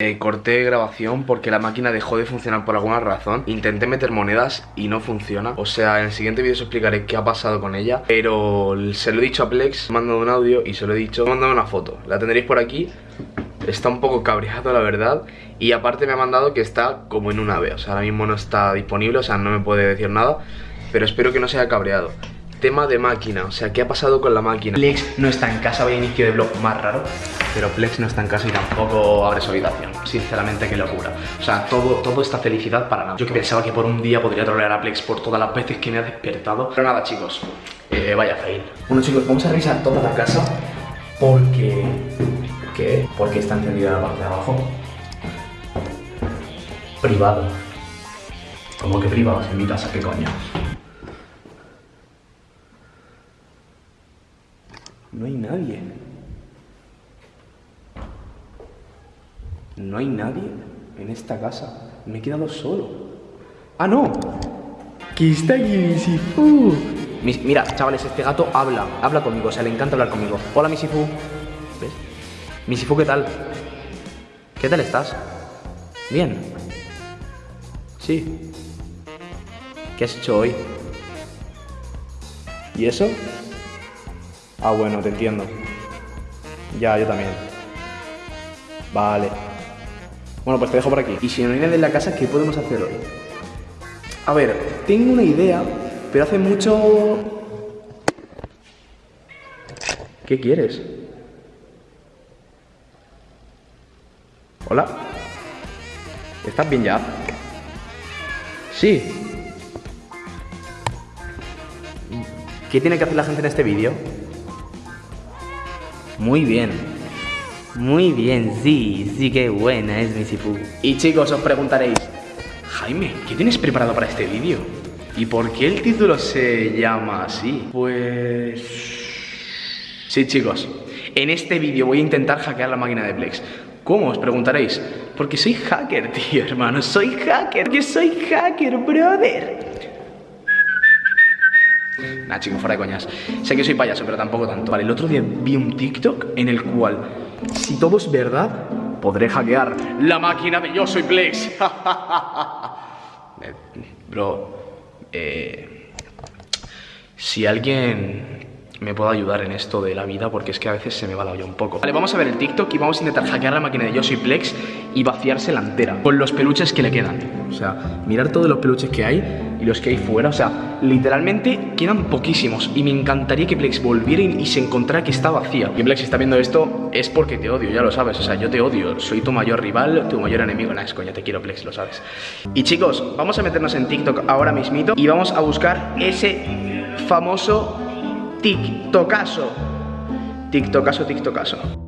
Eh, corté grabación porque la máquina dejó de funcionar por alguna razón. Intenté meter monedas y no funciona. O sea, en el siguiente vídeo os explicaré qué ha pasado con ella. Pero se lo he dicho a Plex, me un audio y se lo he dicho. Me una foto, la tendréis por aquí. Está un poco cabreado la verdad. Y aparte me ha mandado que está como en un ave O sea, ahora mismo no está disponible, o sea, no me puede decir nada. Pero espero que no se haya cabreado Tema de máquina, o sea, ¿qué ha pasado con la máquina? Plex no está en casa, vaya inicio de blog más raro pero Plex no está en casa y tampoco abre su habitación. Sinceramente, qué locura. O sea, todo, todo esta felicidad para nada. Yo que pensaba que por un día podría trolear a Plex por todas las veces que me ha despertado. Pero nada, chicos, eh, vaya fail. Bueno, chicos, vamos a revisar toda la casa porque... ¿Qué? Porque está encendida la parte de abajo. Privado. ¿Cómo que privado? En mi casa, ¿qué coño? No hay nadie. No hay nadie en esta casa. Me he quedado solo. ¡Ah, no! ¡Que está aquí Misifu! mira, chavales, este gato habla. Habla conmigo, o sea, le encanta hablar conmigo. Hola, Misifu. ¿Ves? Misifu, ¿qué tal? ¿Qué tal estás? Bien. Sí. ¿Qué has hecho hoy? ¿Y eso? Ah, bueno, te entiendo. Ya, yo también. Vale. Bueno, pues te dejo por aquí. Y si no hay nadie en la casa, ¿qué podemos hacer hoy? A ver, tengo una idea, pero hace mucho... ¿Qué quieres? ¿Hola? ¿Estás bien ya? Sí. ¿Qué tiene que hacer la gente en este vídeo? Muy bien. Muy bien, sí, sí que buena es mi Sifu. Y chicos, os preguntaréis, Jaime, ¿qué tienes preparado para este vídeo? ¿Y por qué el título se llama así? Pues... Sí, chicos, en este vídeo voy a intentar hackear la máquina de Plex. ¿Cómo? Os preguntaréis. Porque soy hacker, tío, hermano. Soy hacker. Que soy hacker, brother. Nah, chicos, fuera de coñas. Sé que soy payaso, pero tampoco tanto. Vale, el otro día vi un TikTok en el cual si todo es verdad, podré hackear la máquina de Yo Soy Plex. Eh, bro, eh, si alguien me puede ayudar en esto de la vida porque es que a veces se me va la olla un poco. Vale, vamos a ver el TikTok y vamos a intentar hackear la máquina de Yo Soy Plex y vaciarse la entera con los peluches que le quedan. O sea, mirar todos los peluches que hay y los que hay fuera. O sea, literalmente quedan poquísimos. Y me encantaría que Plex volviera y se encontrara que está vacía. Y Plex, está viendo esto, es porque te odio, ya lo sabes. O sea, yo te odio. Soy tu mayor rival, tu mayor enemigo. Nah, es coña, te quiero, Plex, lo sabes. Y chicos, vamos a meternos en TikTok ahora mismito y vamos a buscar ese famoso TikTokazo. TikTokazo, TikTokazo.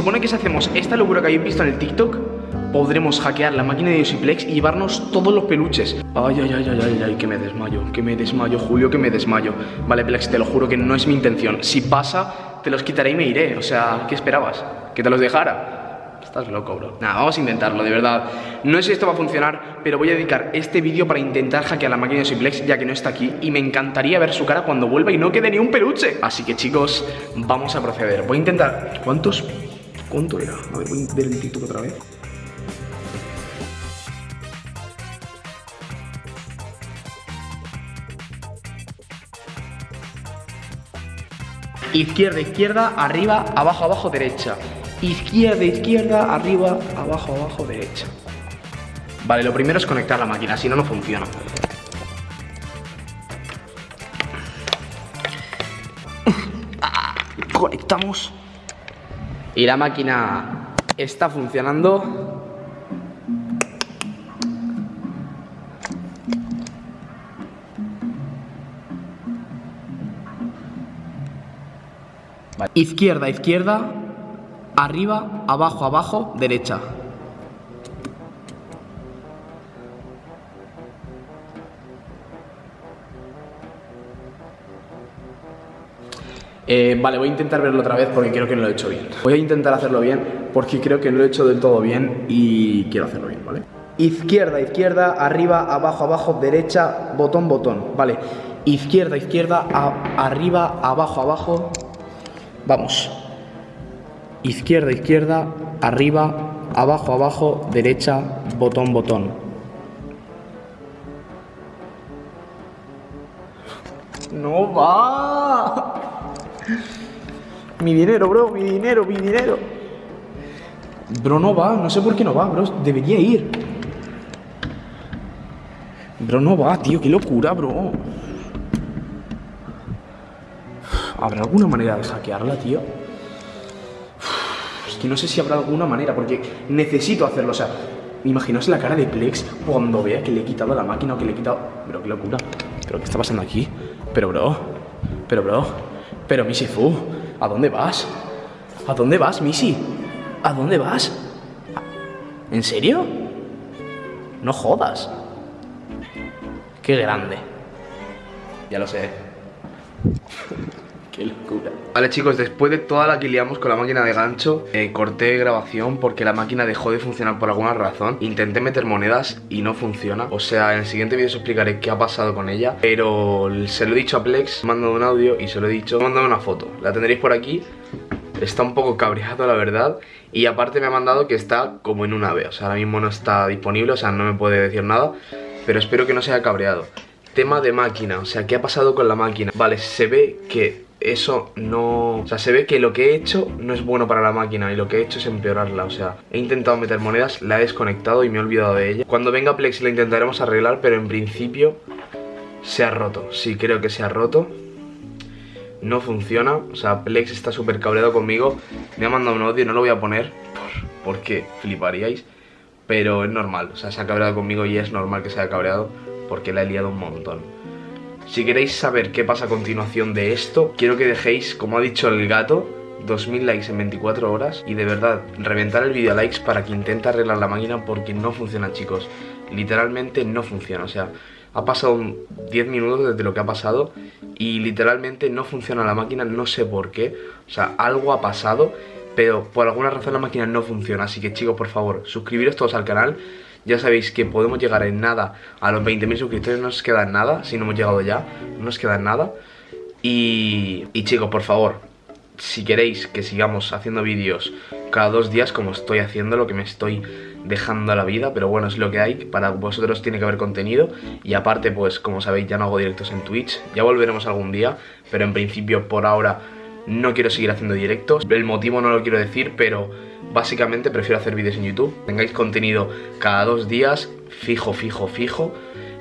Supone que si hacemos esta locura que habéis visto en el TikTok, podremos hackear la máquina de Yosiplex y llevarnos todos los peluches. Ay, ay, ay, ay, ay, ay, que me desmayo, que me desmayo, Julio, que me desmayo. Vale, Plex, te lo juro que no es mi intención. Si pasa, te los quitaré y me iré. O sea, ¿qué esperabas? ¿Que te los dejara? Estás loco, bro. Nada, vamos a intentarlo, de verdad. No sé si esto va a funcionar, pero voy a dedicar este vídeo para intentar hackear la máquina de Simplex, ya que no está aquí, y me encantaría ver su cara cuando vuelva y no quede ni un peluche. Así que, chicos, vamos a proceder. Voy a intentar... ¿Cuántos ¿Cuánto era? A ver, voy a ver el TikTok otra vez. Izquierda, izquierda, arriba, abajo, abajo, derecha. Izquierda, izquierda, arriba, abajo, abajo, derecha. Vale, lo primero es conectar la máquina, si no, no funciona. Conectamos. Y la máquina está funcionando. Izquierda, izquierda, arriba, abajo, abajo, derecha. Eh, vale, voy a intentar verlo otra vez porque creo que no lo he hecho bien. Voy a intentar hacerlo bien porque creo que no lo he hecho del todo bien y quiero hacerlo bien, ¿vale? Izquierda, izquierda, arriba, abajo, abajo, derecha, botón, botón. Vale, izquierda, izquierda, arriba, abajo, abajo. Vamos. Izquierda, izquierda, arriba, abajo, abajo, derecha, botón, botón. No va. Mi dinero, bro, mi dinero, mi dinero. Bro, no va, no sé por qué no va, bro. Debería ir. Bro, no va, tío, qué locura, bro. ¿Habrá alguna manera de hackearla, tío? Es que no sé si habrá alguna manera, porque necesito hacerlo. O sea, imaginaos la cara de Plex cuando vea que le he quitado la máquina o que le he quitado... Pero qué locura. ¿Pero qué está pasando aquí? Pero, bro. Pero, bro. Pero, Missy Fu. ¿A dónde vas? ¿A dónde vas, Missy? ¿A dónde vas? ¿En serio? No jodas. Qué grande. Ya lo sé. Qué locura. Vale chicos, después de toda la que liamos con la máquina de gancho eh, Corté grabación porque la máquina dejó de funcionar por alguna razón. Intenté meter monedas y no funciona. O sea, en el siguiente vídeo os explicaré qué ha pasado con ella Pero se lo he dicho a Plex, mandado un audio y se lo he dicho. Mandado una foto, la tendréis por aquí. Está un poco cabreado la verdad. Y aparte me ha mandado que está como en un ave O sea, ahora mismo no está disponible, o sea, no me puede decir nada Pero espero que no se haya cabreado. Tema de máquina, o sea, ¿qué ha pasado con la máquina? Vale, se ve que eso no... O sea, se ve que lo que he hecho no es bueno para la máquina y lo que he hecho es empeorarla, o sea, he intentado meter monedas, la he desconectado y me he olvidado de ella. Cuando venga Plex la intentaremos arreglar, pero en principio se ha roto, sí, creo que se ha roto. No funciona, o sea, Plex está súper cabreado conmigo, me ha mandado un audio, no lo voy a poner por, porque fliparíais, pero es normal, o sea, se ha cabreado conmigo y es normal que se haya cabreado porque la he liado un montón. Si queréis saber qué pasa a continuación de esto, quiero que dejéis, como ha dicho el gato, 2000 likes en 24 horas y de verdad reventar el vídeo a likes para que intente arreglar la máquina porque no funciona chicos. Literalmente no funciona o sea ha pasado 10 minutos desde lo que ha pasado y literalmente no funciona la máquina no sé por qué. O sea algo ha pasado pero por alguna razón la máquina no funciona. Así que chicos por favor suscribiros todos al canal ya sabéis que podemos llegar en nada a los 20.000 suscriptores, no nos queda nada, si no hemos llegado ya, no nos queda nada. Y, y chicos, por favor, si queréis que sigamos haciendo vídeos cada dos días como estoy haciendo, lo que me estoy dejando a la vida, pero bueno, es lo que hay, para vosotros tiene que haber contenido y aparte pues como sabéis ya no hago directos en Twitch, ya volveremos algún día, pero en principio por ahora no quiero seguir haciendo directos, el motivo no lo quiero decir, pero Básicamente prefiero hacer vídeos en YouTube, tengáis contenido cada dos días, fijo, fijo, fijo,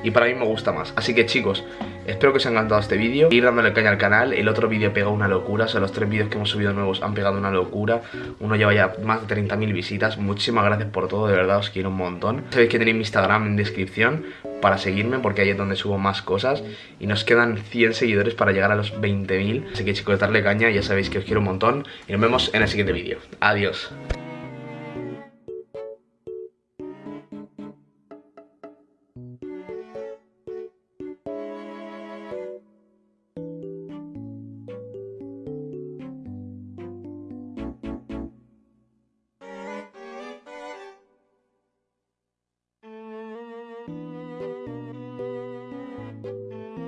y para mí me gusta más. Así que chicos, espero que os haya encantado este vídeo, ir dándole caña al canal, el otro vídeo pega una locura, o sea, los tres vídeos que hemos subido nuevos han pegado una locura, uno lleva ya más de 30.000 visitas, muchísimas gracias por todo, de verdad os quiero un montón. Sabéis que tenéis mi Instagram en descripción para seguirme porque ahí es donde subo más cosas y nos quedan 100 seguidores para llegar a los 20.000, así que chicos, darle caña, ya sabéis que os quiero un montón y nos vemos en el siguiente vídeo. Adiós.